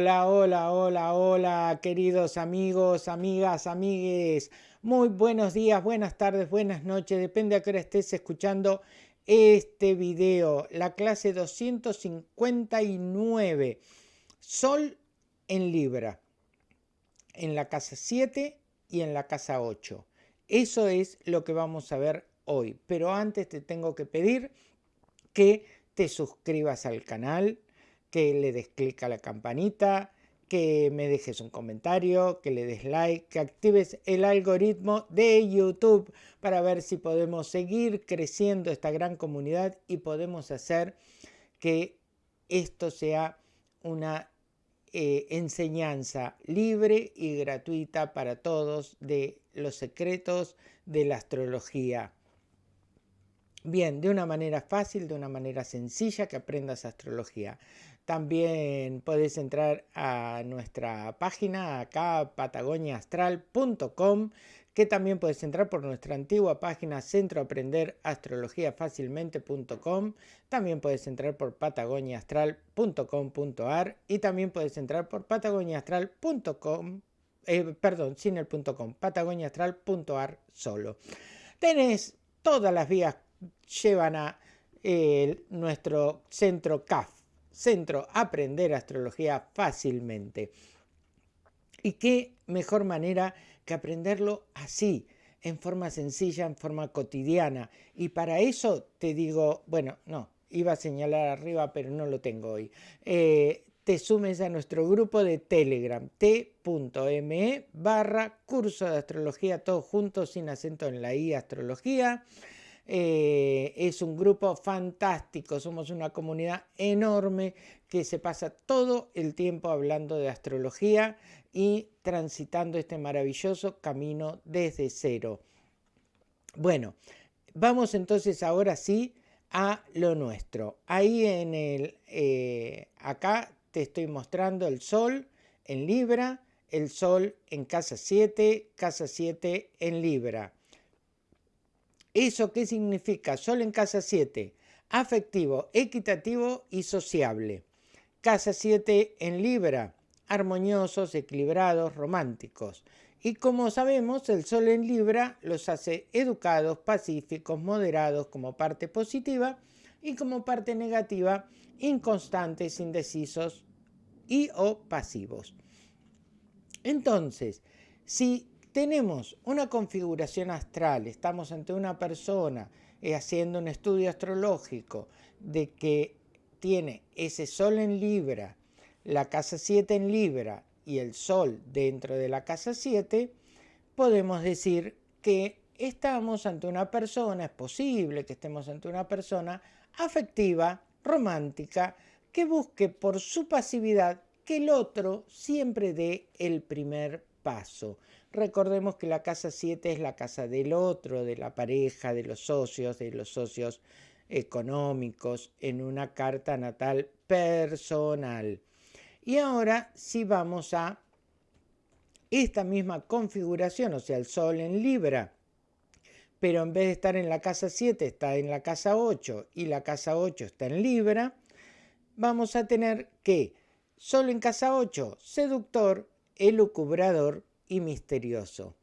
Hola, hola, hola, hola, queridos amigos, amigas, amigues. Muy buenos días, buenas tardes, buenas noches, depende a qué hora estés escuchando este video. La clase 259, Sol en Libra, en la casa 7 y en la casa 8. Eso es lo que vamos a ver hoy. Pero antes te tengo que pedir que te suscribas al canal, que le des clic a la campanita, que me dejes un comentario, que le des like, que actives el algoritmo de YouTube para ver si podemos seguir creciendo esta gran comunidad y podemos hacer que esto sea una eh, enseñanza libre y gratuita para todos de los secretos de la astrología. Bien, de una manera fácil, de una manera sencilla que aprendas astrología. También puedes entrar a nuestra página acá patagoniaastral.com que también puedes entrar por nuestra antigua página centroaprenderastrologiafacilmente.com también puedes entrar por patagoniaastral.com.ar y también puedes entrar por patagoniaastral.com eh, perdón, sin el .com, patagoniaastral.ar solo. Tenés todas las vías llevan a eh, nuestro centro CAF, Centro Aprender Astrología Fácilmente. Y qué mejor manera que aprenderlo así, en forma sencilla, en forma cotidiana. Y para eso te digo, bueno, no, iba a señalar arriba, pero no lo tengo hoy. Eh, te sumes a nuestro grupo de Telegram, t.me barra curso de astrología, todo junto, sin acento en la i, astrología. Eh, es un grupo fantástico, somos una comunidad enorme que se pasa todo el tiempo hablando de astrología y transitando este maravilloso camino desde cero. Bueno, vamos entonces ahora sí a lo nuestro. Ahí en el, eh, acá te estoy mostrando el sol en Libra, el sol en casa 7, casa 7 en Libra. ¿Eso qué significa? Sol en casa 7, afectivo, equitativo y sociable. Casa 7 en Libra, armoniosos, equilibrados, románticos. Y como sabemos, el Sol en Libra los hace educados, pacíficos, moderados como parte positiva y como parte negativa, inconstantes, indecisos y o pasivos. Entonces, si tenemos una configuración astral, estamos ante una persona eh, haciendo un estudio astrológico de que tiene ese sol en Libra, la casa 7 en Libra y el sol dentro de la casa 7, podemos decir que estamos ante una persona, es posible que estemos ante una persona afectiva, romántica, que busque por su pasividad que el otro siempre dé el primer paso. Recordemos que la casa 7 es la casa del otro, de la pareja, de los socios, de los socios económicos, en una carta natal personal. Y ahora si vamos a esta misma configuración, o sea, el Sol en Libra, pero en vez de estar en la casa 7 está en la casa 8 y la casa 8 está en Libra, vamos a tener que Sol en casa 8, seductor, elucubrador y misterioso.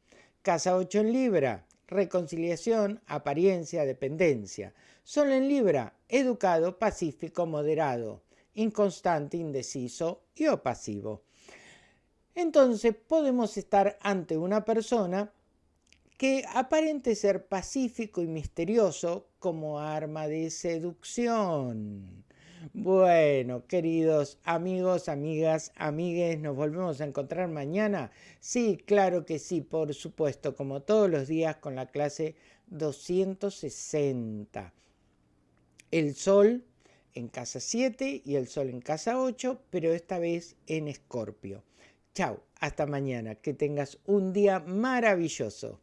Casa 8 en Libra, reconciliación, apariencia, dependencia. Sol en Libra, educado, pacífico, moderado, inconstante, indeciso y opasivo. Entonces podemos estar ante una persona que aparente ser pacífico y misterioso como arma de seducción. Bueno, queridos amigos, amigas, amigues, nos volvemos a encontrar mañana. Sí, claro que sí, por supuesto, como todos los días con la clase 260. El sol en casa 7 y el sol en casa 8, pero esta vez en escorpio. Chao, hasta mañana, que tengas un día maravilloso.